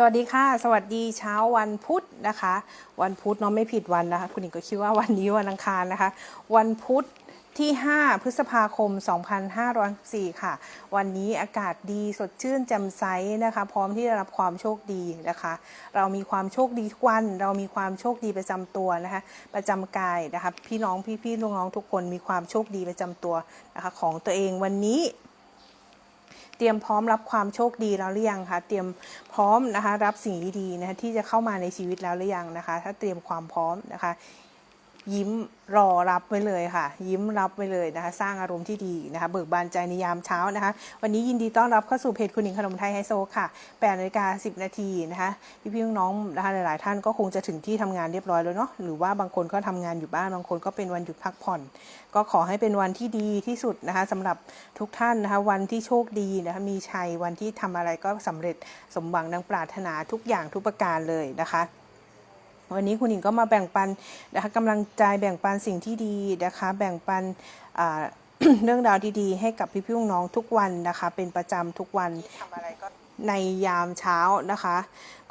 สวัสดีค่ะ สวัสดีเช้าวันพุธนะคะ วันพุธเนาะไม่ผิดวันนะคะ คุณหญิงก็คิดว่าวันนี้วันอังคารนะคะ วันพุธที่ 5 พฤษภาคม 2504 ค่ะ วันนี้อากาศดีสดชื่นแจ่มใสนะคะ พร้อมที่จะรับความโชคดีนะคะ เรามีความโชคดีทุกวัน เรามีความโชคดีประจำตัวนะคะ ประจำกายนะคะ พี่น้องพี่ๆน้องๆทุกคนมีความโชคดีประจำตัวนะคะของตัวเองวันนี้ เตรียมพร้อมรับความโชคดีแล้วหรือยังคะเตรียมพร้อมนะคะรับสิ่งดีๆนะคะที่จะเข้ามาในชีวิตแล้วหรือยังนะคะ ถ้าเตรียมความพร้อมนะคะ ยิ้มรอรับไว้เลยค่ะ ยิ้มรับไว้เลยนะคะ สร้างอารมณ์ที่ดีนะคะ เบิกบานใจในยามเช้านะคะ วันนี้ยินดีต้อนรับเข้าสู่เพจคุณหญิงขนมไทยไฮโซค่ะ8นาฬิกา10 นาทีนะคะพี่ๆน้องๆนะคะหลายๆ ท่านก็คงจะถึงที่ทำงานเรียบร้อยแล้วเนาะหรือว่าบางคนก็ทำงานอยู่บ้านบางคนก็เป็นวันหยุดพักผ่อน ก็ขอให้เป็นวันที่ดีที่สุดนะคะสำหรับทุกท่านนะคะ วันที่โชคดีนะคะมีชัยวันที่ทำอะไรก็สำเร็จสมหวังดังปรารถนาทุกอย่างทุกประการเลยนะคะ วันนี้คุณหญิงก็มาแบ่งปันนะคะกำลังใจแบ่งปันสิ่งที่ดีนะคะแบ่งปันเรื่องราวดีๆ ให้กับพี่ๆน้องทุกวันนะคะ เป็นประจำทุกวันทำอะไรก็ในยามเช้านะคะ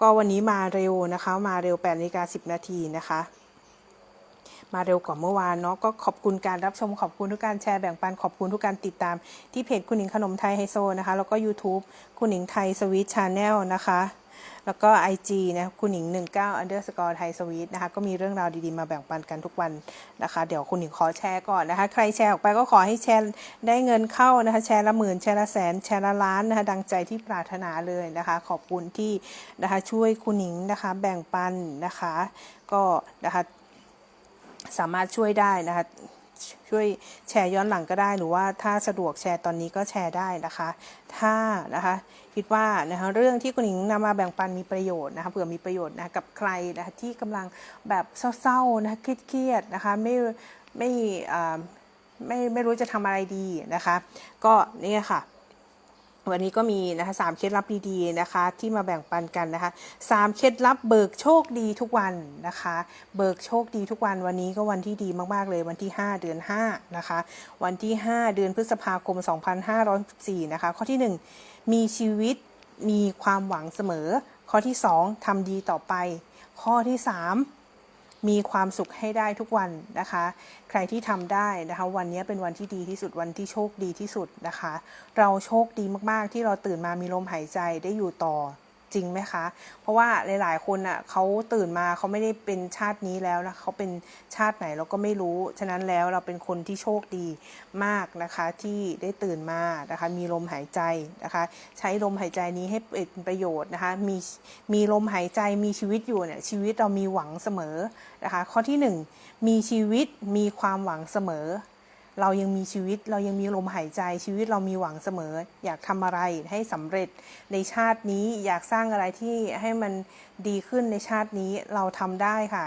ก็วันนี้มาเร็วนะคะ มาเร็ว8นาฬิกา10 นาทีนะคะ มาเร็วกว่าเมื่อวานเนาะก็ขอบคุณการรับชมขอบคุณทุกการแชร์แบ่งปันขอบคุณทุกการติดตามที่เพจคุณหญิงขนมไทยไฮโซนะคะ แล้วก็ YouTube คุณหญิง Thai Sweet Channel นะคะ แล้วก็ IG นะคุณหญิง 19 underscore Thai Sweet นะคะก็มีเรื่องราวดีๆมาแบ่งปันกันทุกวันนะคะ เดี๋ยวคุณหญิงขอแชร์ก่อนนะคะ ใครแชร์ออกไปก็ขอให้แชร์ได้เงินเข้านะคะ แชร์ละหมื่นแชร์ละแสนแชร์ละล้านนะคะดังใจที่ปรารถนาเลยนะคะ ขอบคุณที่นะคะช่วยคุณหญิงนะคะแบ่งปันนะคะ ก็นะคะสามารถช่วยได้นะคะ ช่วยแชร์ย้อนหลังก็ได้ หรือว่าถ้าสะดวกแชร์ตอนนี้ก็แชร์ได้นะคะ ถ้านะคะคิดว่านะคะเรื่องที่คุณหญิงนำมาแบ่งปันมีประโยชน์นะคะเผื่อมีประโยชน์นะะกับใครนะคะที่กำลังแบบเศร้าๆนะคะเครียดๆนะคะไม่ไม่ไม่ไม่รู้จะทำอะไรดีนะคะ ก็นี่ค่ะ วันนี้ก็มีนะคะสามเคล็ดลับดีๆนะคะ ที่มาแบ่งปันกันนะคะสามเคล็ดลับเบิกโชคดีทุกวันนะคะ เบิกโชคดีทุกวันวันนี้ก็วันที่ดีมากๆเลยวันที่ 5 เดือน5นะคะ วันที่ 5 เดือนพฤษภาคม 2564นะคะ ข้อที่ 1 มีชีวิตมีความหวังเสมอ ข้อที่ 2ทำดีต่อไป ข้อที่ 3 มีความสุขให้ได้ทุกวันนะคะ ใครที่ทำได้นะคะ วันนี้เป็นวันที่ดีที่สุดวันที่โชคดีที่สุดนะคะ เราโชคดีมากๆ ที่เราตื่นมามีลมหายใจได้อยู่ต่อ จริงไหมคะ เพราะว่าหลาย ๆ คนอะเขาตื่นมาเขาไม่ได้เป็นชาตินี้แล้วนะเขาเป็นชาติไหนเราก็ไม่รู้ ฉะนั้นแล้วเราเป็นคนที่โชคดีมากนะคะที่ได้ตื่นมานะคะมีลมหายใจนะคะใช้ลมหายใจนี้ให้เป็นประโยชน์นะคะมีมีลมหายใจมีชีวิตอยู่เนี่ยชีวิตเรามีหวังเสมอนะคะข้อที่หนึ่งมีชีวิตมีความหวังเสมอ เรายังมีชีวิตเรายังมีลมหายใจชีวิตเรามีหวังเสมอ อยากทำอะไรให้สำเร็จในชาตินี้อยากสร้างอะไรที่ให้มันดีขึ้นในชาตินี้เราทำได้ค่ะ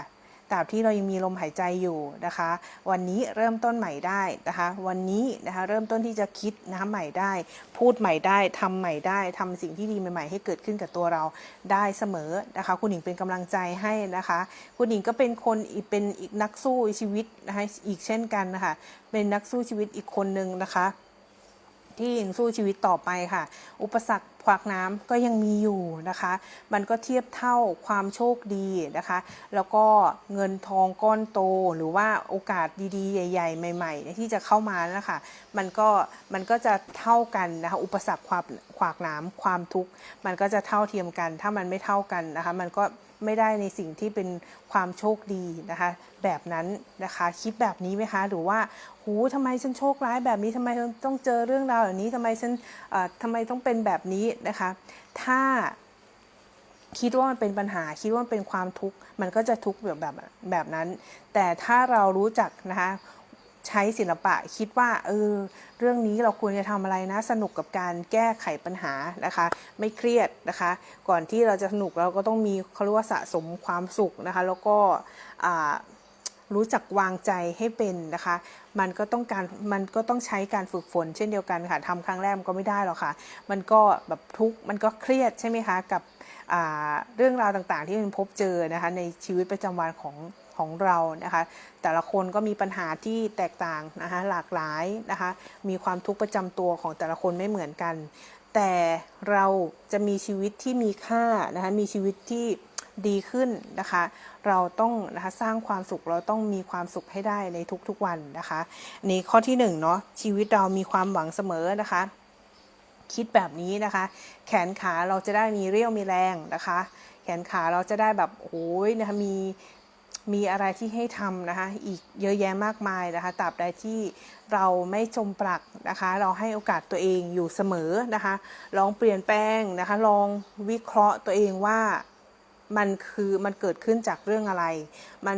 ตราบที่เรายังมีลมหายใจอยู่นะคะ วันนี้เริ่มต้นใหม่ได้นะคะ วันนี้นะคะเริ่มต้นที่จะคิดนะใหม่ได้ พูดใหม่ได้ทำใหม่ได้ทำสิ่งที่ดีใหม่ ๆ ให้เกิดขึ้นกับตัวเราได้เสมอนะคะ คุณหญิงเป็นกำลังใจให้นะคะ คุณหญิงก็เป็นคนอีกเป็นอีกนักสู้ชีวิตนะคะอีกเช่นกันนะคะเป็นนักสู้ชีวิตอีกคนหนึ่งนะคะ ที่ยังสู้ชีวิตต่อไปค่ะ อุปสรรคขวากน้ำก็ยังมีอยู่นะคะ มันก็เทียบเท่าความโชคดีนะคะ แล้วก็เงินทองก้อนโตหรือว่าโอกาสดีๆ ใหญ่ ๆ ใหม่ๆ ที่จะเข้ามานะคะมันก็มันก็จะเท่ากันนะคะ อุปสรรคความขวากน้ำความทุกข์ มันก็จะเท่าเทียมกัน ถ้ามันไม่เท่ากันนะคะ มันก็ ไม่ได้ในสิ่งที่เป็นความโชคดีนะคะ แบบนั้นนะคะคิดแบบนี้ไหมคะ หรือว่าหูทำไมฉันโชคร้ายแบบนี้ทำไมต้องเจอเรื่องราวแบบนี้ทำไมฉันทำไมต้องเป็นแบบนี้นะคะ ถ้าคิดว่ามันเป็นปัญหาคิดว่ามันเป็นความทุกข์มันก็จะทุกข์แบบแบบแบบนั้น แต่ถ้าเรารู้จักนะคะ ใช้ศิลปะคิดว่าเออเรื่องนี้เราควรจะทำอะไรนะ สนุกกับการแก้ไขปัญหานะคะ ไม่เครียดนะคะ ก่อนที่เราจะสนุกเราก็ต้องมีเขาเรียกว่าสะสมความสุขนะคะ แล้วก็รู้จักวางใจให้เป็นนะคะ มันก็ต้องการ มันก็ต้องใช้การฝึกฝน เช่นเดียวกันค่ะทำครั้งแรกมันก็ไม่ได้หรอกค่ะ มันก็แบบทุก มันก็เครียดใช่ไหมคะ กับเรื่องราวต่างๆ ที่มันพบเจอนะคะในชีวิตประจำวันของ ของเรานะคะ แต่ละคนก็มีปัญหาที่แตกต่างนะคะหลากหลายนะคะ มีความทุกข์ประจำตัวของแต่ละคนไม่เหมือนกัน แต่เราจะมีชีวิตที่มีค่านะคะมีชีวิตที่ดีขึ้นนะคะ เราต้องนะคะสร้างความสุขเราต้องมีความสุขให้ได้ในทุกๆวันนะคะนี่ข้อที่หนึ่งเนาะชีวิตเรามีความหวังเสมอนะคะ คิดแบบนี้นะคะ แขนขาเราจะได้มีเรี่ยวมีแรงนะคะ แขนขาเราจะได้แบบโอ้ยนะคะมี มีอะไรที่ให้ทำนะคะ อีกเยอะแยะมากมายนะคะตราบใดที่เราไม่จมปลักนะคะ เราให้โอกาสตัวเองอยู่เสมอนะคะ ลองเปลี่ยนแปลงนะคะ ลองวิเคราะห์ตัวเองว่ามันคือมันเกิดขึ้นจากเรื่องอะไร มัน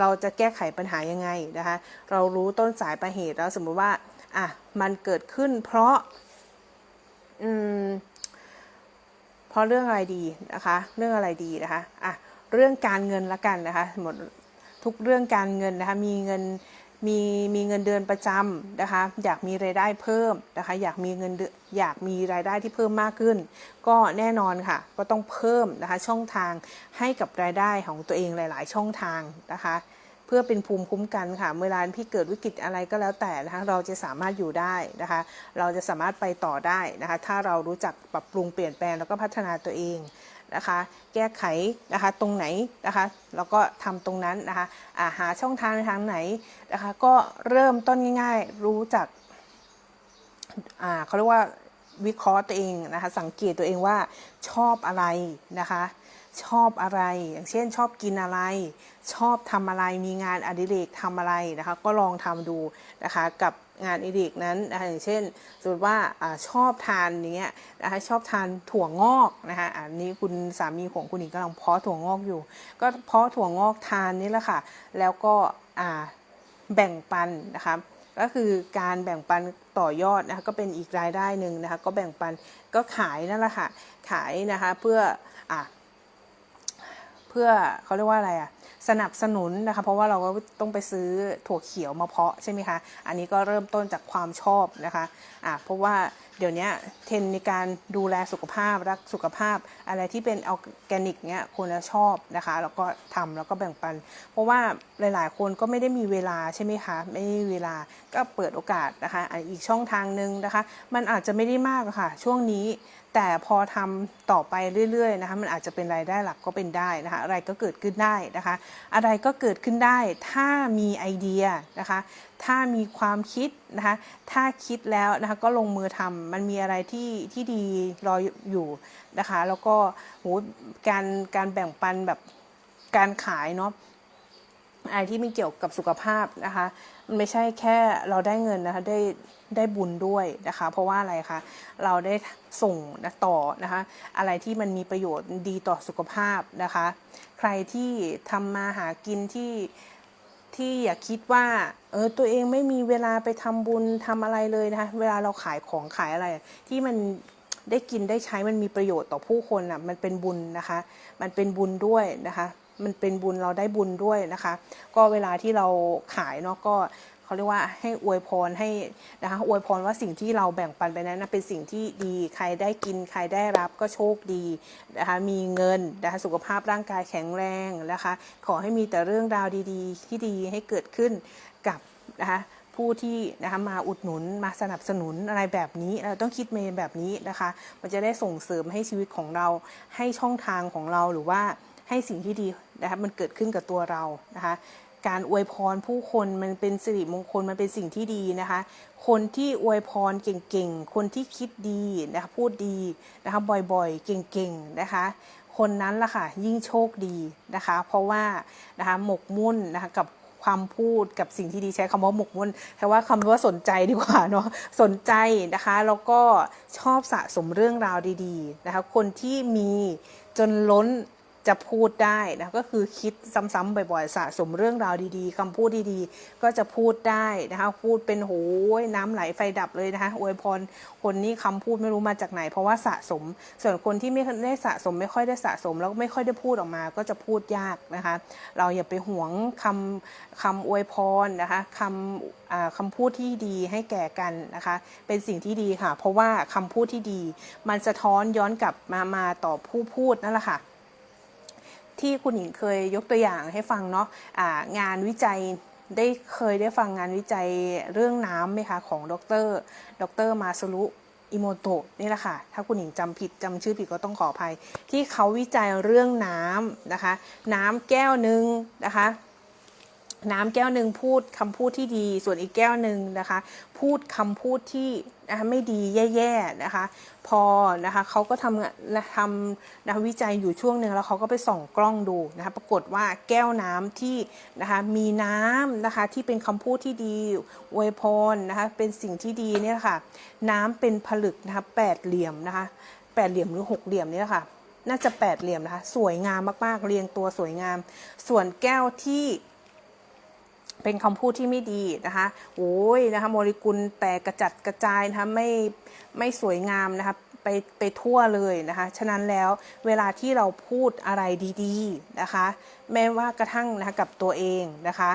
เราจะแก้ไขปัญหายังไงนะคะ เรารู้ต้นสายปลายเหตุแล้วสมมุติว่าอะมันเกิดขึ้นเพราะอืมเพราะเรื่องอะไรดีนะคะ เรื่องอะไรดีนะคะอะ เรื่องการเงินละกันนะคะหมดทุกเรื่องการเงินนะคะมีเงินมีมีเงินเดือนประจำนะคะอยากมีรายได้เพิ่มนะคะอยากมีเงินอยากมีรายได้ที่เพิ่มมากขึ้น ก็แน่นอนค่ะก็ต้องเพิ่มนะคะช่องทางให้กับรายได้ของตัวเองหลาย ๆ ช่องทางนะคะเพื่อเป็นภูมิคุ้มกันค่ะเวลาที่เกิดวิกฤตอะไรก็แล้วแต่นะคะ เราจะสามารถอยู่ได้นะคะ เราจะสามารถไปต่อได้นะคะ ถ้าเรารู้จักปรับปรุงเปลี่ยนแปลงแล้วก็พัฒนาตัวเอง นะคะ แก้ไขนะคะตรงไหนนะคะแล้วก็ทำตรงนั้นนะคะาหาช่องทางทางไหนนะคะก็เริ่มต้นง่าย ๆ รู้จักเขาเรียกว่าวิเคราะห์ตัวเองนะคะสังเกตตัวเองว่าชอบอะไรนะคะ ชอบอะไร อย่างเช่นชอบกินอะไร ชอบทำอะไรมีงานอดิเรกทำอะไรนะคะ ก็ลองทำดูนะคะกับงานอดิเรกนั้นนะคะอย่างเช่นสมมติว่าอชอบทานเนี้ยนะคะชอบทานถั่วงอกนะคะอันนี้คุณสามีของคุณหญิงกำลังเพาะถั่วงอกอยู่ ก็เพาะถั่วงอกทานนี่แหละค่ะ แล้วก็แบ่งปันนะคะก็คือการแบ่งปันต่อยอดนะคะก็เป็นอีกรายได้หนึ่งนะคะก็แบ่งปันก็ขายนั่นแหละค่ะขายนะคะเพื่ออะ พื่อเขาเรียกว่าอะไรอะสนับสนุนนะคะ เพราะว่าเราก็ต้องไปซื้อถั่วเขียวมาเพาะใช่ไหมคะ อันนี้ก็เริ่มต้นจากความชอบนะคะอะเพราะว่าเดี๋ยวนี้เทรนในการดูแลสุขภาพรักสุขภาพ อะไรที่เป็นออแกนิกเนี้ยคนจะชอบนะคะ แล้วก็ทำแล้วก็แบ่งปัน เพราะว่าหลายๆ คนก็ไม่ได้มีเวลาใช่ไหมคะไม่มีเวลาก็เปิดโอกาสนะคะอีกช่องทางหนึ่งนะคะ มันอาจจะไม่ได้มากะค่ะช่วงนี้แต่พอทำต่อไปเรื่อยๆนะคะมันอาจจะเป็นรายได้หลักก็เป็นได้นะคะอะไรก็เกิดขึ้นได้นะคะ อะไรก็เกิดขึ้นได้ ถ้ามีไอเดียนะคะถ้ามีความคิดนะคะถ้าคิดแล้วนะคะก็ลงมือทำมันมีอะไรที่ที่ดีรออยู่นะคะแล้วก็โหการการแบ่งปันแบบการขายเนาะอะไรที่มันเกี่ยวกับสุขภาพนะคะมันไม่ใช่แค่เราได้เงินนะคะได้ ได้บุญด้วยนะคะ เพราะว่าอะไรคะเราได้ส่งนะต่อนะคะ อะไรที่มันมีประโยชน์ดีต่อสุขภาพนะคะ ใครที่ทำมาหากินที่ที่อย่าคิดว่าเออตัวเองไม่มีเวลาไปทำบุญทำอะไรเลยนะคะเวลาเราขายของขายอะไร ที่มันได้กินได้ใช้มันมีประโยชน์ต่อผู้คนอะมันเป็นบุญนะคะ มันเป็นบุญด้วยนะคะ มันเป็นบุญเราได้บุญด้วยนะคะ ก็เวลาที่เราขายเนาะก็ เขาเรียกว่าให้อวยพรให้นะคะอวยพรว่าสิ่งที่เราแบ่งปันไปนั้นนะเป็นสิ่งที่ดีใครได้กินใครได้รับก็โชคดีนะคะมีเงินนะคะสุขภาพร่างกายแข็งแรงนะคะขอให้มีแต่เรื่องราวดีๆ ที่ดีให้เกิดขึ้นกับนะคะผู้ที่นะคะมาอุดหนุนมาสนับสนุนอะไรแบบนี้เราต้องคิดเมนแบบนี้นะคะ มันจะได้ส่งเสริมให้ชีวิตของเราให้ช่องทางของเราหรือว่าให้สิ่งที่ดีนะคะมันเกิดขึ้นกับตัวเรานะคะ การอวยพรผู้คนมันเป็นสิริมงคลมันเป็นสิ่งที่ดีนะคะ คนที่อวยพรเก่งๆ คนที่คิดดีนะคะพูดดีนะคะบ่อยๆ เก่งๆนะคะ คนนั้นล่ะค่ะยิ่งโชคดีนะคะ เพราะว่านะคะหมกมุ่นนะคะกับความพูดกับสิ่งที่ดีใช้คำว่าหมกมุ่นแค่ว่าคำว่าสนใจดีกว่าเนาะสนใจนะคะแล้วก็ชอบสะสมเรื่องราวดี ๆนะคะ คนที่มีจนล้น จะพูดได้นะก็คือคิดซ้ำๆบ่อยๆสะสมเรื่องราวดีๆคำพูดดีๆ ก็จะพูดได้นะคะพูดเป็นโหยน้ำไหลไฟดับเลยนะคะอวยพรคนนี้คำพูดไม่รู้มาจากไหน เพราะว่าสะสม ส่วนคนที่ไม่ได้สะสมไม่ค่อยได้สะสม แล้วไม่ค่อยได้พูดออกมา ก็จะพูดยากนะคะ เราอย่าไปหวงคำคำอวยพรนะคะคำคำพูดที่ดีให้แก่กันนะคะ เป็นสิ่งที่ดีค่ะ เพราะว่าคำพูดที่ดี มันสะท้อนย้อนกลับมามาต่อผู้พูดนั่นแหละค่ะ ที่คุณหญิงเคยยกตัวอย่างให้ฟังเนาะะงานวิจัยได้เคยได้ฟังงานวิจัยเรื่องน้ำไหมคะของดร ดรมาสรุอิโมโตะนี่แหละค่ะ ถ้าคุณหญิงจำผิดจำชื่อผิดก็ต้องขออภัย ที่เขาวิจัยเรื่องน้ำนะคะ น้ำแก้วหนึ่งนะคะ น้ำแก้วหนึ่งพูดคำพูดที่ดี ส่วนอีกแก้วหนึ่งนะคะ พูดคำพูดที่นะคะไม่ดีแย่ๆนะคะ พอนะคะเขาก็ทำทำนะวิจัยอยู่ช่วงหนึ่งแล้วเขาก็ไปส่องกล้องดูนะคะปรากฏว่าแก้วน้ำที่นะคะมีน้ำนะคะที่เป็นคำพูดที่ดีอวยพรนะคะเป็นสิ่งที่ดีเนี่ยค่ะ น้ำเป็นผลึกนะคะแปดเหลี่ยมนะคะแปดเหลี่ยมหรือหกเหลี่ยมเนี่ยค่ะน่าจะแปดเหลี่ยมนะคะ สวยงามมากๆ เรียงตัวสวยงาม ส่วนแก้วที่ เป็นคำพูดที่ไม่ดีนะคะโอ้ยนะคะโมเลกุลแตกกระจัดกระจายนะคะไม่ไม่สวยงามนะคะไปไปทั่วเลยนะคะ ฉะนั้นแล้วเวลาที่เราพูดอะไรดี ๆนะคะ แม้ว่ากระทั่งนะคะกับตัวเองนะคะ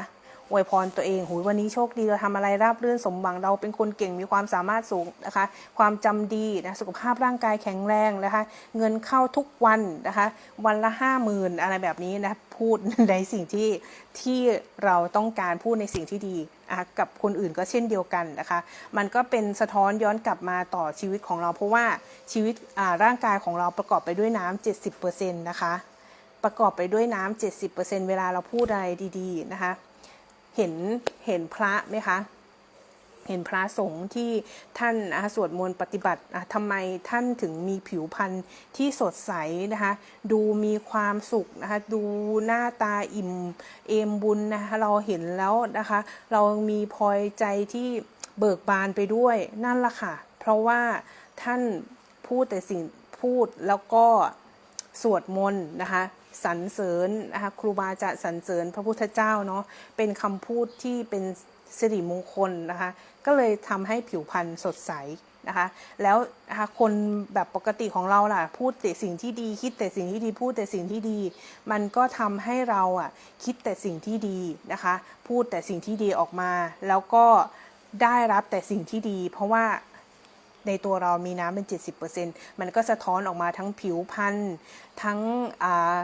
อวยพรตัวเองหูวันนี้โชคดีเราทำอะไรราบรื่นสมหวังเราเป็นคนเก่งมีความสามารถสูงนะคะ ความจำดีนะสุขภาพร่างกายแข็งแรงนะคะ เงินเข้าทุกวันนะคะ วันละห้าหมื่นอะไรแบบนี้นะพูดในสิ่งที่ที่เราต้องการพูดในสิ่งที่ดีนะคะกับคนอื่นก็เช่นเดียวกันนะคะ มันก็เป็นสะท้อนย้อนกลับมาต่อชีวิตของเรา เพราะว่าชีวิตร่างกายของเราประกอบไปด้วยน้ำ70%นะคะประกอบไปด้วยน้ำ70%เวลาเราพูดอะไรดี ๆ นะคะ เห็นเห็นพระไหมคะเห็นพระสงฆ์ที่ท่านสวดมนต์ปฏิบัติทำไมท่านถึงมีผิวพรรณที่สดใสนะคะ ดูมีความสุขนะคะ ดูหน้าตาอิ่มเอมบุญนะคะเราเห็นแล้วนะคะ เรามีพลอยใจที่เบิกบานไปด้วยนั่นละค่ะ เพราะว่าท่านพูดแต่สิ่งพูดแล้วก็สวดมนต์นะคะ สรรเสริญนะคะครูบาจารย์สรรเสริญพระพุทธเจ้าเนาะเป็นคำพูดที่เป็นสิริมงคลนะคะก็เลยทำให้ผิวพรรณสดใสนะคะแล้วนะคะคนแบบปกติของเราล่ะพูดแต่สิ่งที่ดี คิดแต่สิ่งที่ดีพูดแต่สิ่งที่ดี มันก็ทำให้เราอะคิดแต่สิ่งที่ดีนะคะพูดแต่สิ่งที่ดีออกมา แล้วก็ได้รับแต่สิ่งที่ดี เพราะว่าในตัวเรามีน้ำเป็น 70%มันก็สะท้อนออกมาทั้งผิวพรรณทั้งอ่า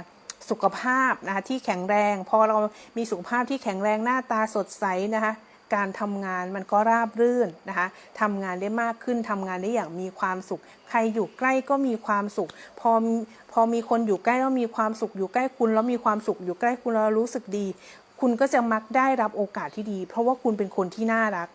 สุขภาพนะคะที่แข็งแรง พอเรามีสุขภาพที่แข็งแรงหน้าตาสดใสนะคะการทำงานมันก็ราบรื่นนะคะทำงานได้มากขึ้นทำงานได้อย่างมีความสุข ใครอยู่ใกล้ก็มีความสุข พอพอมีคนอยู่ใกล้แล้วมีความสุข อยู่ใกล้คุณแล้วมีความสุข อยู่ใกล้คุณแล้วรู้สึกดี คุณก็จะมักได้รับโอกาสที่ดี เพราะว่าคุณเป็นคนที่น่ารัก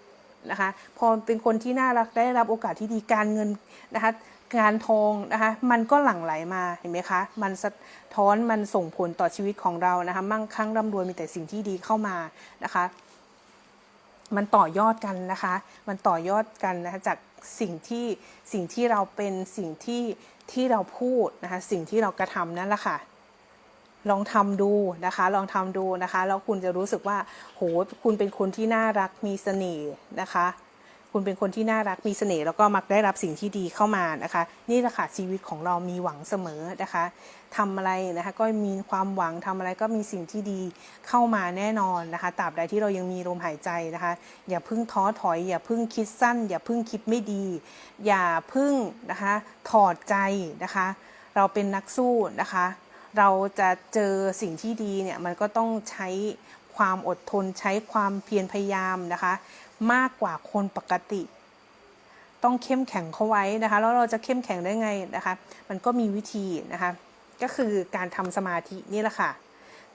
นะคะ พอเป็นคนที่น่ารักได้รับโอกาสที่ดีการเงินนะคะ งานทองนะคะมันก็หลั่งไหลมาเห็นไหมคะ มันสะท้อนมันส่งผลต่อชีวิตของเรานะคะมั่งคั่งร่ำรวยมีแต่สิ่งที่ดีเข้ามานะคะ มันต่อยอดกันนะคะ มันต่อยอดกันนะคะจากสิ่งที่สิ่งที่เราเป็นสิ่งที่ที่เราพูดนะคะสิ่งที่เรากระทำนั่นแหละค่ะลองทำดูนะคะ ลองทำดูนะคะ แล้วคุณจะรู้สึกว่า โห คุณเป็นคนที่น่ารัก มีเสน่ห์นะคะ คุณเป็นคนที่น่ารักมีเสน่ห์แล้วก็มักได้รับสิ่งที่ดีเข้ามานะคะ นี่แหละค่ะชีวิตของเรามีหวังเสมอนะคะทำอะไรนะคะก็มีความหวังทำอะไรก็มีสิ่งที่ดีเข้ามาแน่นอนนะคะตราบใดที่เรายังมีลมหายใจนะคะ อย่าพึ่งท้อถอย อย่าพึ่งคิดสั้น อย่าพึ่งคิดไม่ดี อย่าพึ่งนะคะถอดใจนะคะ เราเป็นนักสู้นะคะ เราจะเจอสิ่งที่ดีเนี่ยมันก็ต้องใช้ความอดทนใช้ความเพียรพยายามนะคะ มากกว่าคนปกติ ต้องเข้มแข็งเข้าไว้นะคะ แล้วเราจะเข้มแข็งได้ไงนะคะ มันก็มีวิธีนะคะ ก็คือการทำสมาธินี่แหละค่ะ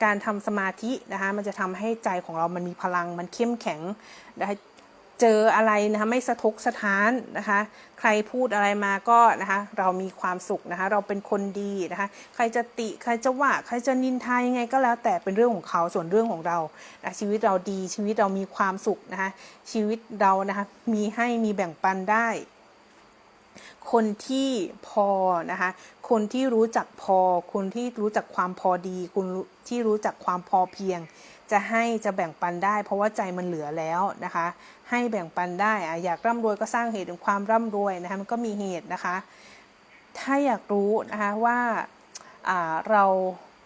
การทำสมาธินะคะ มันจะทำให้ใจของเรามันมีพลัง มันเข้มแข็งนะคะ เจออะไรนะคะไม่สะทกสะท้านนะคะ ใครพูดอะไรมาก็นะคะเรามีความสุขนะคะ เราเป็นคนดีนะคะ ใครจะติใครจะว่าใครจะนินทายังไงก็แล้วแต่เป็นเรื่องของเขาส่วนเรื่องของเรานะชีวิตเราดีชีวิตเรามีความสุขนะคะ ชีวิตเรานะคะมีให้มีแบ่งปันได้ คนที่พอนะคะ คนที่รู้จักพอ คนที่รู้จักความพอดี คนที่รู้จักความพอเพียง จะให้จะแบ่งปันได้ เพราะว่าใจมันเหลือแล้วนะคะ ให้แบ่งปันได้อะอยากร่ำรวยก็สร้างเหตุถึงความร่ำรวยนะคะมันก็มีเหตุนะคะ ถ้าอยากรู้นะคะว่าเรา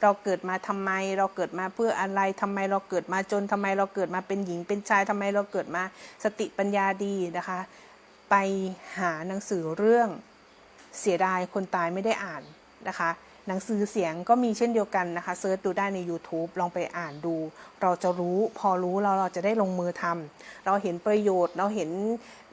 เราเกิดมาทำไม เราเกิดมาเพื่ออะไรทำไมเราเกิดมาจนทำไมเราเกิดมาเป็นหญิงเป็นชายทำไมเราเกิดมาสติปัญญาดีนะคะ ไปหาหนังสือเรื่องเสียดายคนตายไม่ได้อ่านนะคะ หนังสือเสียงก็มีเช่นเดียวกันนะคะเซิร์ชดูได้ใน YouTube ลองไปอ่านดู เราจะรู้พอรู้เราเราจะได้ลงมือทำเราเห็นประโยชน์เราเห็น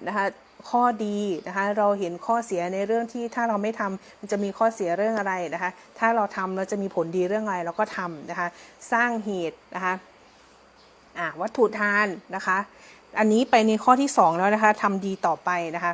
นะคะข้อดีนะคะเราเห็นข้อเสียในเรื่องที่ถ้าเราไม่ทำมันจะมีข้อเสียเรื่องอะไรนะคะถ้าเราทำเราจะมีผลดีเรื่องอะไรเราก็ทำนะคะสร้างเหตุนะคะอะวัตถุทานนะคะ อันนี้ไปในข้อที่ 2 แล้วนะคะทำดีต่อไปนะคะ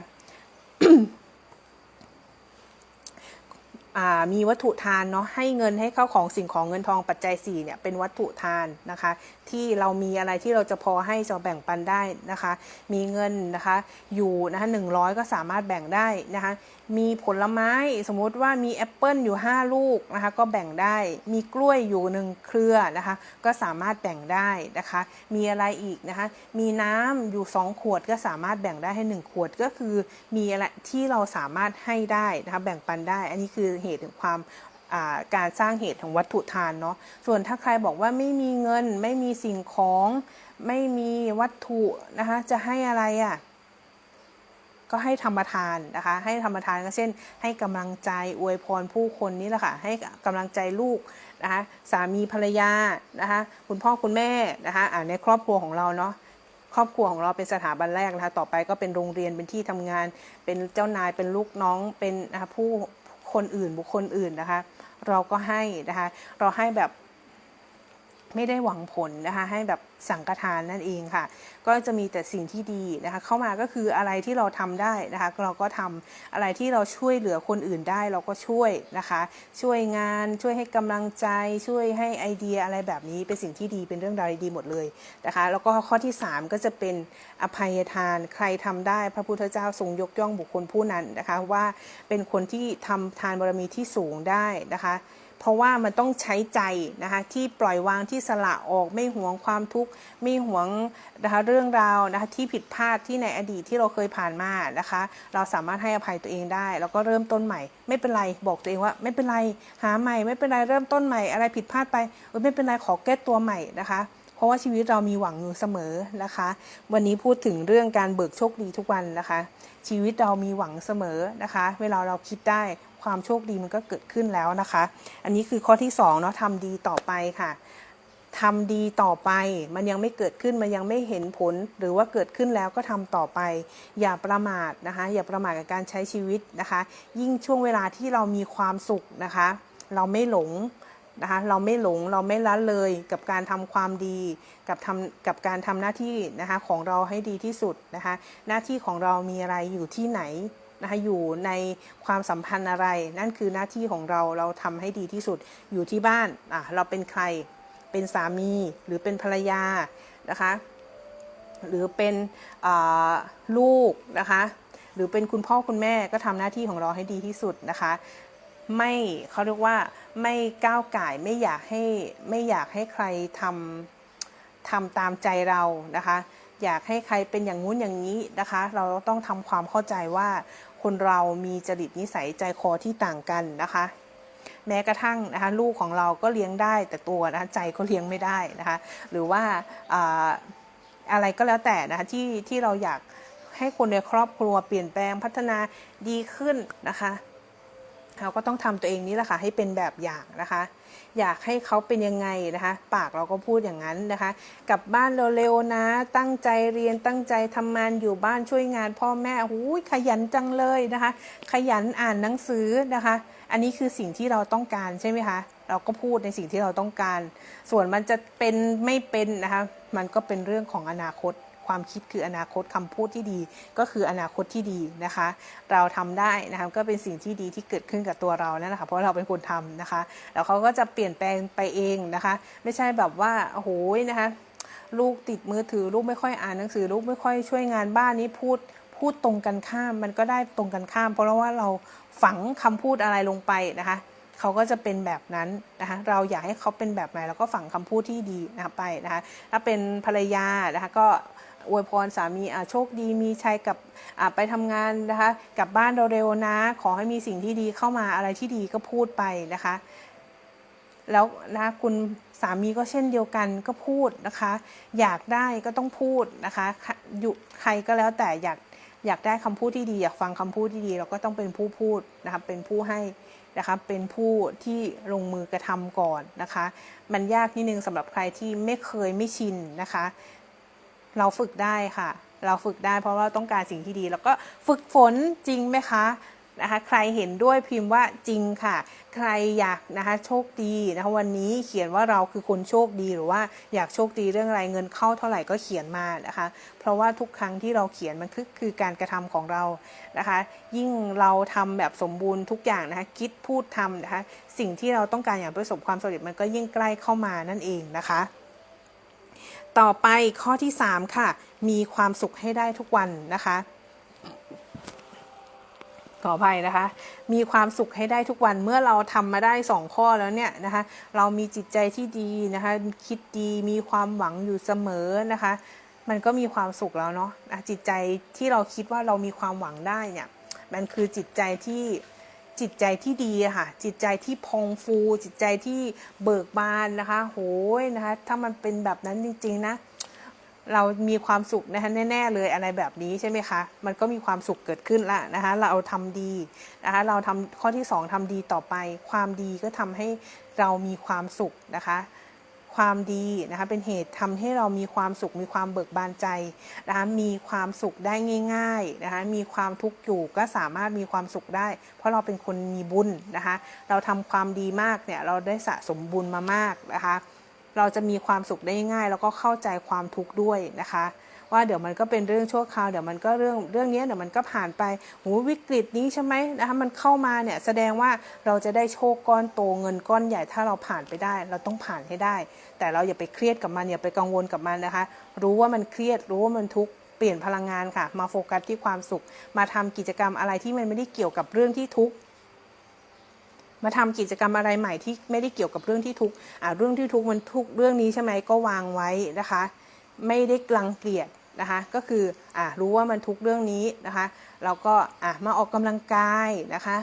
มีวัตถุทานเนาะให้เงินให้เข้าของสิ่งของเงินทองปัจจัย4เนี่ยเป็นวัตถุทานนะคะ ที่เรามีอะไรที่เราจะพอให้จะแบ่งปันได้นะคะ มีเงินนะคะอยู่นะคะหนึ่งร้อยก็สามารถแบ่งได้นะคะ มีผลไม้สมมุติว่ามีแอปเปิลอยู่ 5 ลูกนะคะก็แบ่งได้ มีกล้วยอยู่หนึ่งเครือนะคะ ก็สามารถแบ่งได้นะคะ มีอะไรอีกนะคะ มีน้ำอยู่ 2 ขวดก็สามารถแบ่งได้ให้ 1 ขวดก็คือมีอะไรที่เราสามารถให้ได้นะคะแบ่งปันได้ อันนี้คือเหตุของความการสร้างเหตุของวัตถุทานเนาะ ส่วนถ้าใครบอกว่าไม่มีเงิน ไม่มีสิ่งของ ไม่มีวัตถุนะคะ จะให้อะไรอะ่ะ ก็ให้ธรรมทานนะคะ ให้ธรรมทานก็เช่น ให้กำลังใจอวยพรผู้คนนี่แหละค่ะ ให้กำลังใจลูกนะคะสามีภรรยานะคะคุณพ่อคุณแม่นะคะในครอบครัวของเราเนาะครอบครัวของเราเป็นสถาบันแรกนะคะ ต่อไปก็เป็นโรงเรียนเป็นที่ทำงาน เป็นเจ้านายเป็นลูกน้องเป็นนะคะผู้คนอื่นบุคคลอื่นนะคะ เราก็ให้นะคะ เราให้แบบ ไม่ได้หวังผลนะคะให้แบบสังฆทานนั่นเองค่ะ ก็จะมีแต่สิ่งที่ดีนะคะเข้ามาก็คืออะไรที่เราทำได้นะคะเราก็ทำอะไรที่เราช่วยเหลือคนอื่นได้เราก็ช่วยนะคะ ช่วยงานช่วยให้กำลังใจช่วยให้ไอเดียอะไรแบบนี้เป็นสิ่งที่ดีเป็นเรื่องราวดีหมดเลยนะคะ แล้วก็ข้อที่ 3 ก็จะเป็นอภัยทานใครทำได้พระพุทธเจ้าทรงยกย่องบุคคลผู้นั้นนะคะว่าเป็นคนที่ทำทานบารมีที่สูงได้นะคะ เพราะว่ามันต้องใช้ใจนะคะที่ปล่อยวางที่สละออกไม่หวงความทุกข์ไม่หวงนะคะเรื่องราวนะคะที่ผิดพลาดที่ในอดีตที่เราเคยผ่านมานะคะ เราสามารถให้อภัยตัวเองได้ แล้วก็เริ่มต้นใหม่ ไม่เป็นไรบอกตัวเองว่า ไม่เป็นไรหาใหม่ ไม่เป็นไรเริ่มต้นใหม่อะไรผิดพลาดไปไม่เป็นไรขอแก้ตัวใหม่นะคะเพราะว่าชีวิตเรามีหวังอยู่เสมอนะคะ วันนี้พูดถึงเรื่องการเบิกโชคดีทุกวันนะคะ ชีวิตเรามีหวังเสมอนะคะ เวลาเราคิดได้ ความโชคดีมันก็เกิดขึ้นแล้วนะคะ อันนี้คือข้อที่2เนาะทำดีต่อไปค่ะทำดีต่อไป มันยังไม่เกิดขึ้น มันยังไม่เห็นผล หรือว่าเกิดขึ้นแล้วก็ทำต่อไป อย่าประมาทนะคะ อย่าประมาทกับการใช้ชีวิตนะคะ ยิ่งช่วงเวลาที่เรามีความสุขนะคะ เราไม่หลงนะคะ เราไม่หลง เราไม่ละเลยกับการทำความดี กับทำกับการทำหน้าที่นะคะของเราให้ดีที่สุดนะคะ หน้าที่ของเรามีอะไรอยู่ที่ไหน นะคะอยู่ในความสัมพันธ์อะไร นั่นคือหน้าที่ของเราเราทำให้ดีที่สุดอยู่ที่บ้านอะเราเป็นใครเป็นสามีหรือเป็นภรรยานะคะหรือเป็นลูกนะคะหรือเป็นคุณพ่อคุณแม่ก็ทำหน้าที่ของเราให้ดีที่สุดนะคะไม่เขาเรียกว่าไม่ก้าวไก่ไม่อยากให้ไม่อยากให้ใครทำทำตามใจเรานะคะ อยากให้ใครเป็นอย่างงู้นอย่างนี้นะคะ เราต้องทำความเข้าใจว่า คนเรามีจริตนิสัยใจคอที่ต่างกันนะคะ แม้กระทั่งนะคะลูกของเราก็เลี้ยงได้แต่ตัวนะคะใจก็เลี้ยงไม่ได้นะคะหรือว่าอาอะไรก็แล้วแต่นะคะที่ที่เราอยากให้คนในครอบครัวเปลี่ยนแปลงพัฒนาดีขึ้นนะคะเราก็ต้องทำตัวเองนี่แหละค่ะให้เป็นแบบอย่างนะคะ อยากให้เขาเป็นยังไงนะคะ ปากเราก็พูดอย่างนั้นนะคะ กลับบ้านเร็วๆนะ ตั้งใจเรียนตั้งใจทำงานอยู่บ้านช่วยงานพ่อแม่หูยขยันจังเลยนะคะ ขยันอ่านหนังสือนะคะ อันนี้คือสิ่งที่เราต้องการใช่ไหมคะเราก็พูดในสิ่งที่เราต้องการ ส่วนมันจะเป็นไม่เป็นนะคะ มันก็เป็นเรื่องของอนาคต ความคิดคืออนาคตคำพูดที่ดี ก็คืออนาคตที่ดีนะคะ เราทำได้นะคะก็เป็นสิ่งที่ดีที่เกิดขึ้นกับตัวเรานั่นแหละค่ะเพราะเราเป็นคนทำนะคะ แล้วเขาก็จะเปลี่ยนแปลงไปเองนะคะ ไม่ใช่แบบว่าโอ้โหนะคะลูกติดมือถือลูกไม่ค่อยอ่านหนังสือลูกไม่ค่อยช่วยงานบ้านนี้พูดพูดตรงกันข้ามมันก็ได้ตรงกันข้าม เพราะว่าเราฝังคำพูดอะไรลงไปนะคะเขาก็จะเป็นแบบนั้นนะคะเราอยากให้เขาเป็นแบบไหนเราก็ฝังคำพูดที่ดีนะคะไปนะคะถ้าเป็นภรรยานะคะก็ อวยพรสามีโชคดีมีชัยกับไปทำงานนะคะกลับบ้านเร็วๆนะ ขอให้มีสิ่งที่ดีเข้ามาอะไรที่ดีก็พูดไปนะคะ แล้วนะคุณสามีก็เช่นเดียวกันก็พูดนะคะ อยากได้ก็ต้องพูดนะคะอยู่ใครก็แล้วแต่อยากอยากได้คำพูดที่ดีอยากฟังคำพูดที่ดี เราก็ต้องเป็นผู้พูดนะคะเป็นผู้ให้นะคะเป็นผู้ที่ลงมือกระทำก่อนนะคะ มันยากนิดนึงสำหรับใครที่ไม่เคยไม่ชินนะคะ เราฝึกได้ค่ะ เราฝึกได้เพราะว่าต้องการสิ่งที่ดี แล้วก็ฝึกฝนจริงไหมคะนะคะใครเห็นด้วยพิมพ์ว่าจริงค่ะ ใครอยากนะคะโชคดีนะคะวันนี้เขียนว่าเราคือคนโชคดีหรือว่าอยากโชคดีเรื่องอะไรเงินเข้าเท่าไหร่ก็เขียนมานะคะ เพราะว่าทุกครั้งที่เราเขียนมันคือคือการกระทำของเรานะคะ ยิ่งเราทำแบบสมบูรณ์ทุกอย่างนะคะคิดพูดทำนะคะสิ่งที่เราต้องการอย่างประสบความสำเร็จมันก็ยิ่งใกล้เข้ามานั่นเองนะคะ ต่อไปข้อที่ 3 ค่ะ มีความสุขให้ได้ทุกวันนะคะ ขออภัยนะคะ มีความสุขให้ได้ทุกวันเมื่อเราทำมาได้ 2 ข้อแล้วเนี่ยนะคะ เรามีจิตใจที่ดีนะคะ คิดดีมีความหวังอยู่เสมอนะคะ มันก็มีความสุขแล้วเนาะจิตใจที่เราคิดว่าเรามีความหวังได้เนี่ย มันคือจิตใจที่ จิตใจที่ดีค่ะ จิตใจที่พองฟู จิตใจที่เบิกบานนะคะ โหยนะคะ ถ้ามันเป็นแบบนั้นจริง ๆ นะ เรามีความสุขนะคะแน่ ๆ เลยอะไรแบบนี้ใช่ไหมคะ มันก็มีความสุขเกิดขึ้นละนะคะ เราทำดีนะคะ เราทำข้อที่ 2ทำดีต่อไป ความดีก็ทำให้เรามีความสุขนะคะ ความดีนะคะเป็นเหตุทำให้เรามีความสุขมีความเบิกบานใจนะคะมีความสุขได้ง่ายๆนะคะมีความทุกข์อยู่ก็สามารถมีความสุขได้ เพราะเราเป็นคนมีบุญนะคะเราทำความดีมากเนี่ยเราได้สะสมบุญมามากนะคะเราจะมีความสุขได้ง่าย แล้วก็เข้าใจความทุกข์ด้วยนะคะ ว่าเดี๋ยวมันก็เป็นเรื่องชั่วคราวเดี๋ยวมันก็เรื่องเรื่องนี้เดี๋ยวมันก็ผ่านไปหูวิกฤตนี้ใช่ไหมนะคะมันเข้ามาเนี่ยแสดงว่าเราจะได้โชคก้อนโตเงินก้อนใหญ่ถ้าเราผ่านไปได้ เราต้องผ่านให้ได้ แต่เราอย่าไปเครียดกับมันอย่าไปกังวลกับมันนะคะ รู้ว่ามันเครียดรู้ว่ามันทุกข์เปลี่ยนพลังงานค่ะ มาโฟกัสที่ความสุข มาทำกิจกรรมอะไรที่มันไม่ได้เกี่ยวกับเรื่องที่ทุกข์มาทำกิจกรรมอะไรใหม่ที่ไม่ได้เกี่ยวกับเรื่องที่ทุกข์อ่าเรื่องที่ทุกข์มันทุกเรื่องนี้ใช่ไหมก็วางไว้นะคะ ไม่ได้กลังเกลียดนะคะก็คืออ่ารู้ว่ามันทุกเรื่องนี้นะคะเราก็อะมาออกกำลังกายนะคะ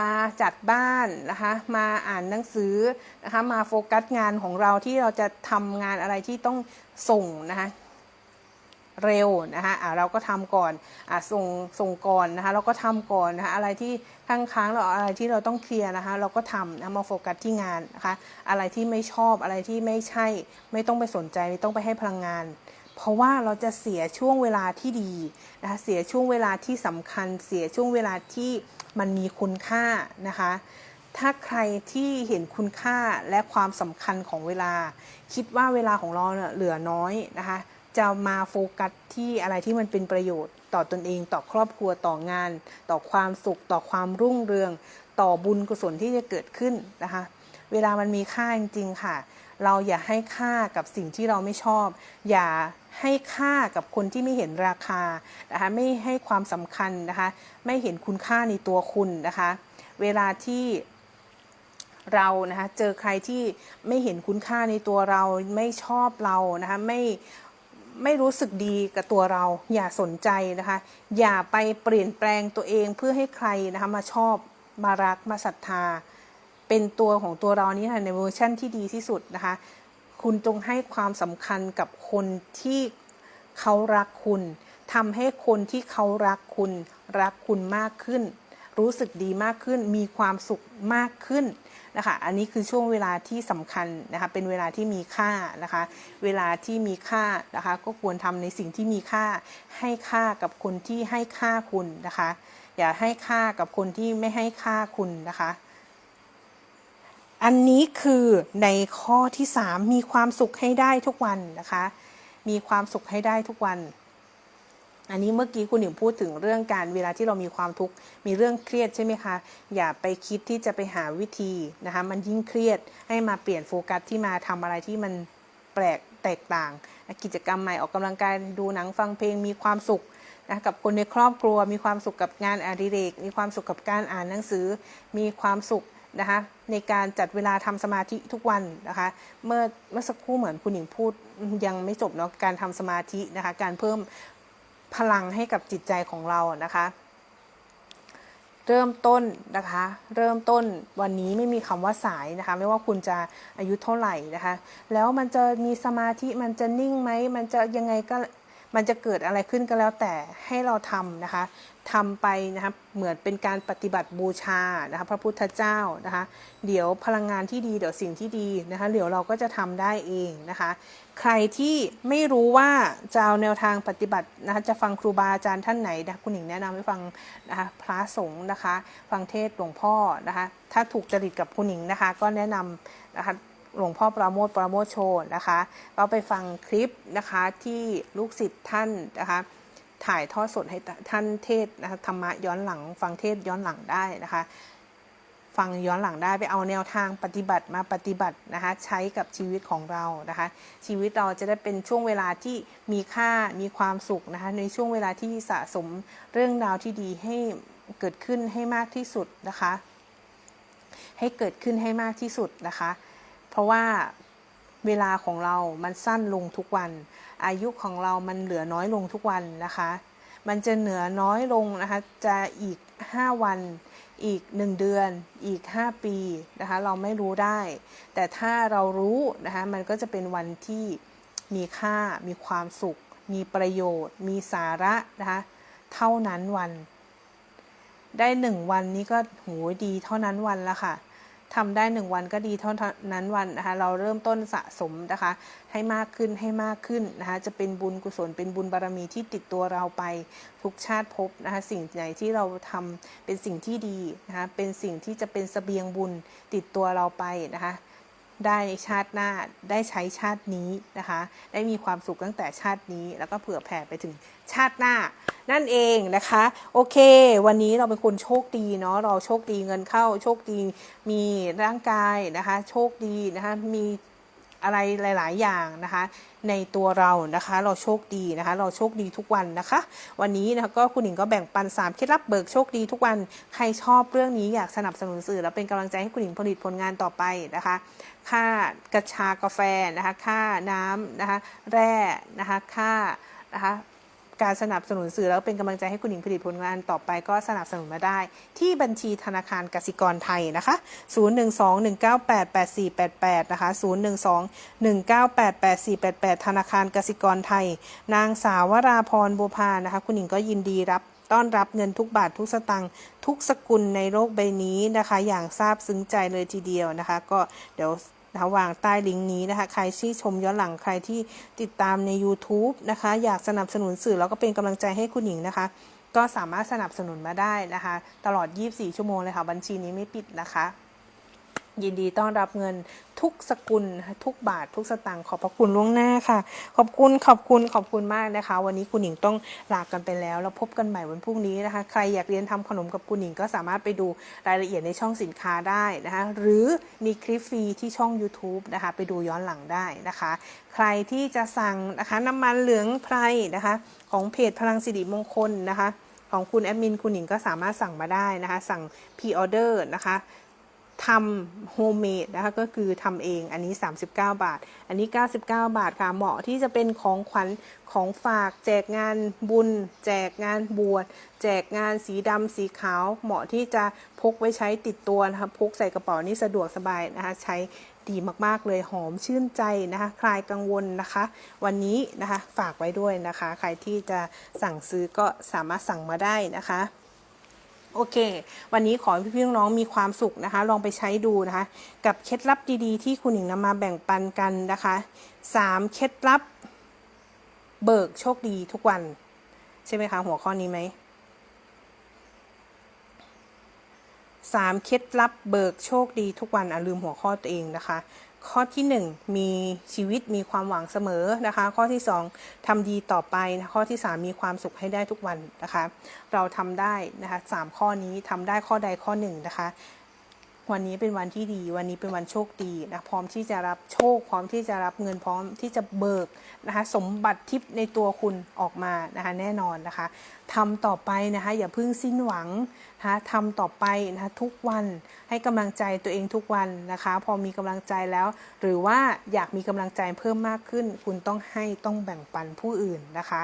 มาจัดบ้านนะคะมาอ่านหนังสือนะคะมาโฟกัสงานของเราที่เราจะทำงานอะไรที่ต้องส่งนะคะ เร็วนะคะอ่าเราก็ทำก่อนอส่งส่งก่อนนะคะเราก็ทำก่อนนะคะอะไรที่ค้างค้างเราอะไรที่เราต้องเคลียร์นะคะเราก็ทำนะมาโฟกัสที่งานนะคะอะไรที่ไม่ชอบอะไรที่ไม่ใช่ ไม่ต้องไปสนใจไม่ต้องไปให้พลังงานเพราะว่าเราจะเสียช่วงเวลาที่ดีนะคะเสียช่วงเวลาที่สำคัญ เสียช่วงเวลาที่มันมีคุณค่านะคะ ถ้าใครที่เห็นคุณค่าและความสำคัญของเวลา คิดว่าเวลาของเราเนี่ยเหลือน้อยนะคะ จะมาโฟกัสที่อะไรที่มันเป็นประโยชน์ ต่อตนเอง ต่อครอบครัวต่องาน ต่อความสุข ต่อความรุ่งเรือง ต่อบุญกุศลที่จะเกิดขึ้นนะคะ เวลามันมีค่าจริงๆค่ะ เราอย่าให้ค่ากับสิ่งที่เราไม่ชอบ อย่าให้ค่ากับคนที่ไม่เห็นราคานะคะไม่ให้ความสำคัญนะคะ ไม่เห็นคุณค่าในตัวคุณนะคะ เวลาที่เรานะคะเจอใครที่ไม่เห็นคุณค่าในตัวเราไม่ชอบเรานะคะไม่ ไม่รู้สึกดีกับตัวเรา อย่าสนใจนะคะ อย่าไปเปลี่ยนแปลงตัวเองเพื่อให้ใครนะคะมาชอบมารักมาศรัทธา เป็นตัวของตัวเรานี้ค่ะในเวอร์ชั่นที่ดีที่สุดนะคะ คุณจงให้ความสำคัญกับคนที่เขารักคุณทำให้คนที่เขารักคุณรักคุณมากขึ้น รู้สึกดีมากขึ้น มีความสุขมากขึ้นนะคะ อันนี้คือช่วงเวลาที่สำคัญนะคะ เป็นเวลาที่มีค่านะคะ เวลาที่มีค่านะคะ ก็ควรทำในสิ่งที่มีค่า ให้ค่ากับคนที่ให้ค่าคุณนะคะ อย่าให้ค่ากับคนที่ไม่ให้ค่าคุณนะคะ อันนี้คือในข้อที่ 3 มีความสุขให้ได้ทุกวันนะคะ มีความสุขให้ได้ทุกวัน อันนี้เมื่อกี้คุณหนิงพูดถึงเรื่องการเวลาที่เรามีความทุกข์มีเรื่องเครียดใช่ไหมคะ อย่าไปคิดที่จะไปหาวิธีนะคะมันยิ่งเครียดให้มาเปลี่ยนโฟกัสที่มาทำอะไรที่มันแปลกแตกต่าง กิจกรรมใหม่ออกกำลังกายดูหนังฟังเพลงมีความสุขนะกับคนในครอบครัว มีความสุขกับงานอดิเรก มีความสุขกับการอ่านหนังสือ มีความสุขนะคะในการจัดเวลาทำสมาธิทุกวันนะคะเมื่อเมื่อสักครู่เหมือนคุณหญิงพูดยังไม่จบเนาะการทำสมาธินะคะการเพิ่ม พลังให้กับจิตใจของเรานะคะ เริ่มต้นนะคะ เริ่มต้นวันนี้ไม่มีคำว่าสายนะคะ ไม่ว่าคุณจะอายุเท่าไหร่นะคะ แล้วมันจะมีสมาธิมันจะนิ่งไหมมันจะยังไงก็ มันจะเกิดอะไรขึ้นก็แล้วแต่ให้เราทำนะคะทำไปนะคะเหมือนเป็นการปฏิบัติบูชานะคะพระพุทธเจ้านะคะเดี๋ยวพลังงานที่ดีเดี๋ยวสิ่งที่ดีนะคะเดี๋ยวเราก็จะทำได้เองนะคะใครที่ไม่รู้ว่าจะเอาแนวทางปฏิบัตินะคะจะฟังครูบาอาจารย์ท่านไหนนะคุณหญิงแนะนำให้ฟังนะคะพระสงฆ์นะคะ ฟังเทศหลวงพ่อนะคะถ้าถูกจริตกับคุณหญิงนะคะก็แนะนำนะคะ หลวงพ่อปราโมทปราโมทโชว์นะคะก็ไปฟังคลิปนะคะที่ลูกศิษย์ท่านนะคะถ่ายทอดสดให้ท่านเทศนะคะธรรมะย้อนหลัง ฟังเทศย้อนหลังได้นะคะ ฟังย้อนหลังได้ไปเอาแนวทางปฏิบัติมาปฏิบัตินะคะใช้กับชีวิตของเรานะคะ ชีวิตเราจะได้เป็นช่วงเวลาที่มีค่ามีความสุขนะคะในช่วงเวลาที่สะสมเรื่องราวที่ดีให้เกิดขึ้นให้มากที่สุดนะคะ ให้เกิดขึ้นให้มากที่สุดนะคะ ราะว่าเวลาของเรามันสั้นลงทุกวัน อายุของเรามันเหลือน้อยลงทุกวันนะคะ มันจะเหนือน้อยลงนะคะ จะอีก 5 วัน อีก 1 เดือน อีก 5 ปีนะคะ เราไม่รู้ได้ แต่ถ้าเรารู้นะคะ มันก็จะเป็นวันที่มีค่า มีความสุข มีประโยชน์ มีสาระนะคะ เท่านั้นวัน ได้หนึ่งวันนี้ก็โหดีเท่านั้นวันละค่ะ ทำได้หนึ่งวันก็ดีเท่านั้นวันนะคะ เราเริ่มต้นสะสมนะคะ ให้มากขึ้นให้มากขึ้นนะคะ จะเป็นบุญกุศลเป็นบุญบารรมีที่ติดตัวเราไปทุกชาติภพนะคะ สิ่งไหนที่เราทำเป็นสิ่งที่ดีนะคะ เป็นสิ่งที่จะเป็นสเสบียงบุญติดตัวเราไปนะคะ ได้ชาติหน้าได้ใช้ชาตินี้นะคะ ได้มีความสุขตั้งแต่ชาตินี้ แล้วก็เผื่อแผ่ไปถึงชาติหน้า นั่นเองนะคะ โอเค วันนี้เราเป็นคนโชคดีเนาะเราโชคดีเงินเข้าโชคดีมีร่างกายนะคะ โชคดีนะคะมีอะไรหลาย ๆ อย่างนะคะในตัวเรานะคะ เราโชคดีนะคะ เราโชคดีทุกวันนะคะ วันนี้นะคะก็คุณหญิงก็แบ่งปัน3เคล็ดลับเบิกโชคดีทุกวันใครชอบเรื่องนี้อยากสนับสนุนสื่อแล้วเป็นกำลังใจให้คุณหญิงผลิตผลงานต่อไปนะคะ ค่ากระชากาแฟนะคะ ค่าน้ำนะคะ แร่นะคะ ค่านะคะ การสนับสนุนสื่อแล้วเป็นกำลังใจให้คุณหญิงผลิตผลงานต่อไปก็สนับสนุนมาได้ ที่บัญชีธนาคารกสิกรไทยนะคะ 012-198-8488 นะคะ 012-198-8488 ธนาคารกสิกรไทย นางสาวราพรบัวพานะคะ คุณหญิงก็ยินดีรับต้อนรับเงินทุกบาททุกสตังค์ทุกสกุลในโลกใบนี้นะคะ อย่างซาบซึ้งใจเลยทีเดียวนะคะ ก็เดี๋ยว นะคะวางใต้ลิงก์นี้นะคะ ใครที่ชมย้อนหลังใครที่ติดตามใน YouTube นะคะ อยากสนับสนุนสื่อแล้วก็เป็นกำลังใจให้คุณหญิงนะคะ ก็สามารถสนับสนุนมาได้นะคะ ตลอด 24 ชั่วโมงเลยค่ะ บัญชีนี้ไม่ปิดนะคะ ยินดีต้อนรับเงินทุกสกุลทุกบาททุกสตางค์ขอบพระคุณล่วงหน้าค่ะ ขอบคุณขอบคุณขอบคุณมากนะคะ วันนี้คุณหญิงต้องลากันไปแล้วแล้วพบกันใหม่วันพรุ่งนี้นะคะ ใครอยากเรียนทำขนมกับคุณหญิงก็สามารถไปดูรายละเอียดในช่องสินค้าได้นะคะ หรือมีคลิปฟรีที่ช่อง YouTube นะคะ ไปดูย้อนหลังได้นะคะ ใครที่จะสั่งนะคะน้ำมันเหลืองไพรนะคะ ของเพจพลังสิริมงคลนะคะของคุณแอดมินคุณหญิงก็สามารถสั่งมาได้นะคะ สั่ง pre-order นะคะ ทำ homemade นะคะก็คือทำเองอันนี้ 39 บาท อันนี้ 99 บาทค่ะเหมาะที่จะเป็นของขวัญของฝาก แจกงานบุญ แจกงานบวชแจกงานสีดำสีขาว เหมาะที่จะพกไว้ใช้ติดตัวนะคะพกใส่กระเป๋านี่สะดวกสบายนะคะใช้ดีมาก ๆ เลยหอมชื่นใจนะคะคลายกังวลนะคะ วันนี้นะคะฝากไว้ด้วยนะคะ ใครที่จะสั่งซื้อก็สามารถสั่งมาได้นะคะ โอเค วันนี้ขอให้พี่ๆน้องๆมีความสุขนะคะ ลองไปใช้ดูนะคะ กับเคล็ดลับดีๆ ที่คุณหญิงนำมาแบ่งปันกันนะคะสามเคล็ดลับ เบิกโชคดีทุกวัน ใช่ไหมคะหัวข้อนี้ไหมสามเคล็ดลับเบิกโชคดีทุกวันอะลืมหัวข้อตัวเองนะคะ ข้อที่ 1 มีชีวิตมีความหวังเสมอนะคะ ข้อที่ 2ทำดีต่อไปนะข้อที่ 3 มีความสุขให้ได้ทุกวันนะคะ เราทำได้นะคะสข้อนี้ทำได้ข้อใดข้อหนึ่งนะคะ วันนี้เป็นวันที่ดี วันนี้เป็นวันโชคดีนะพร้อมที่จะรับโชค พร้อมที่จะรับเงินพร้อมที่จะเบิกนะคะสมบัติทิพย์ในตัวคุณออกมานะคะแน่นอนนะคะทำต่อไปนะคะอย่าเพิ่งสิ้นหวังนะคะทำต่อไปนะคะทุกวันให้กำลังใจตัวเองทุกวันนะคะ พอมีกำลังใจแล้ว หรือว่าอยากมีกำลังใจเพิ่มมากขึ้น คุณต้องให้ต้องแบ่งปันผู้อื่นนะคะ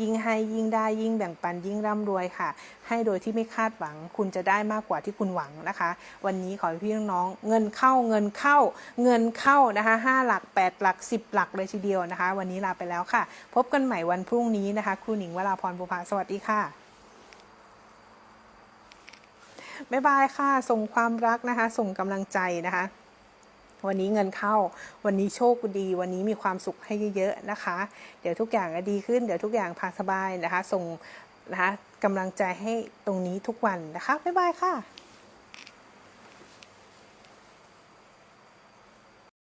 ยิ่งให้ยิ่งได้ยิ่งแบ่งปันยิ่งร่ำรวยค่ะ ให้โดยที่ไม่คาดหวัง คุณจะได้มากกว่าที่คุณหวังนะคะ วันนี้ขออให้พี่น้องเงินเข้าเงินเข้าเงินเข้านะคะห้าหลักแปดหลักสิบหลักเลยทีเดียวนะคะ วันนี้ลาไปแล้วค่ะ พบกันใหม่วันพรุ่งนี้นะคะครูหนิงวราพรบุภาสวัสดีค่ะบ๊ายบายค่ะ ส่งความรักนะคะ ส่งกำลังใจนะคะ วันนี้เงินเข้า วันนี้โชคดี วันนี้มีความสุขให้เยอะๆนะคะ เดี๋ยวทุกอย่างจะดีขึ้น เดี๋ยวทุกอย่างผ่านสบายนะคะ ส่งนะคะกำลังใจให้ตรงนี้ทุกวันนะคะ บ๊ายบายค่ะ